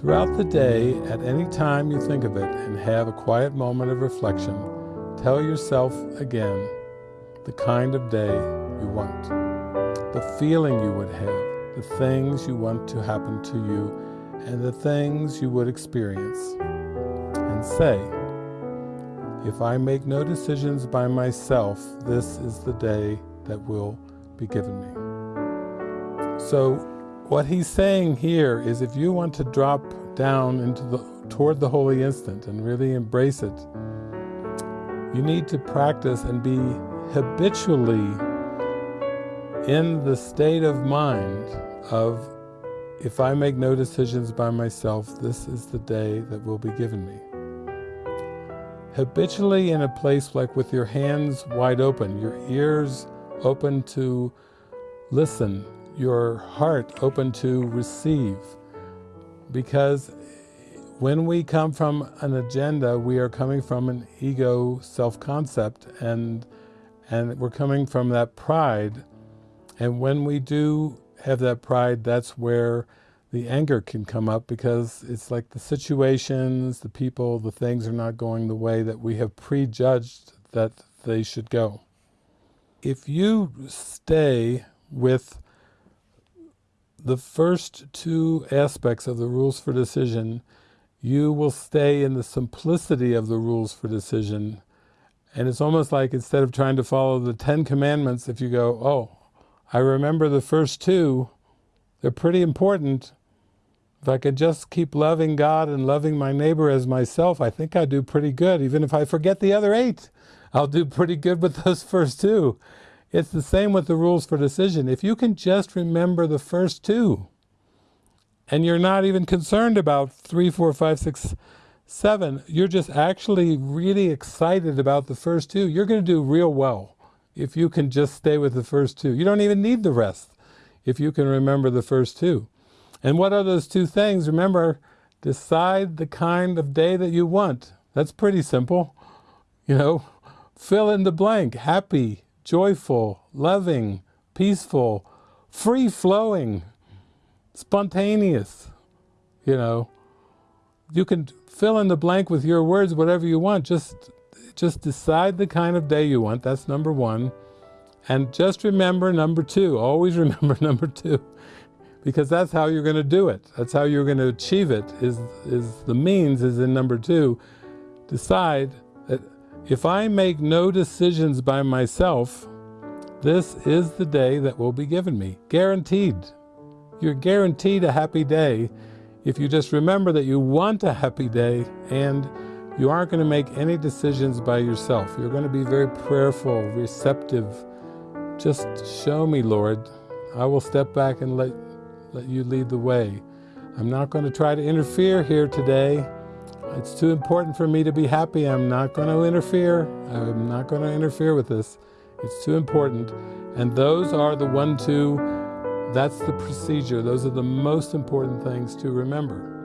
Throughout the day, at any time you think of it and have a quiet moment of reflection, tell yourself again the kind of day you want, the feeling you would have, the things you want to happen to you, and the things you would experience. And say, if I make no decisions by myself, this is the day that will be given me. So what he's saying here is if you want to drop down into the toward the holy instant and really embrace it, you need to practice and be habitually in the state of mind of if I make no decisions by myself, this is the day that will be given me. Habitually in a place like with your hands wide open, your ears open to listen your heart open to receive. Because when we come from an agenda, we are coming from an ego self-concept and, and we're coming from that pride. And when we do have that pride, that's where the anger can come up because it's like the situations, the people, the things are not going the way that we have prejudged that they should go. If you stay with the first two aspects of the rules for decision, you will stay in the simplicity of the rules for decision. And it's almost like instead of trying to follow the Ten Commandments, if you go, oh, I remember the first two, they're pretty important. If I could just keep loving God and loving my neighbor as myself, I think I'd do pretty good. Even if I forget the other eight, I'll do pretty good with those first two. It's the same with the rules for decision. If you can just remember the first two, and you're not even concerned about three, four, five, six, seven, you're just actually really excited about the first two, you're going to do real well if you can just stay with the first two. You don't even need the rest if you can remember the first two. And what are those two things? Remember, decide the kind of day that you want. That's pretty simple. You know, fill in the blank, happy, joyful, loving, peaceful, free-flowing, spontaneous, you know. You can fill in the blank with your words, whatever you want. Just, just decide the kind of day you want. That's number one. And just remember number two. Always remember number two. Because that's how you're going to do it. That's how you're going to achieve it, is, is the means is in number two. Decide that if I make no decisions by myself, this is the day that will be given me. Guaranteed. You're guaranteed a happy day if you just remember that you want a happy day and you aren't going to make any decisions by yourself. You're going to be very prayerful, receptive. Just show me, Lord. I will step back and let, let you lead the way. I'm not going to try to interfere here today. It's too important for me to be happy. I'm not going to interfere. I'm not going to interfere with this. It's too important. And those are the one, two, that's the procedure. Those are the most important things to remember.